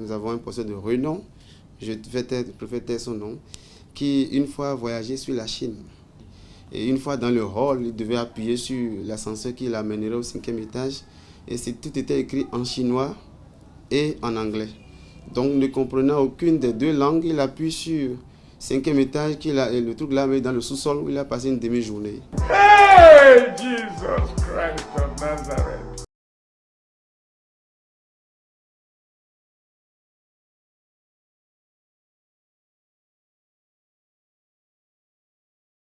nous avons un pasteur de renom, je préfère taire son nom, qui une fois voyagé sur la Chine. Et une fois dans le hall, il devait appuyer sur l'ascenseur qui l'amènerait au cinquième étage. Et tout était écrit en chinois et en anglais. Donc, ne comprenant aucune des deux langues, il appuie sur cinquième étage, a, et le truc là, dans le sous-sol où il a passé une demi-journée. Hey,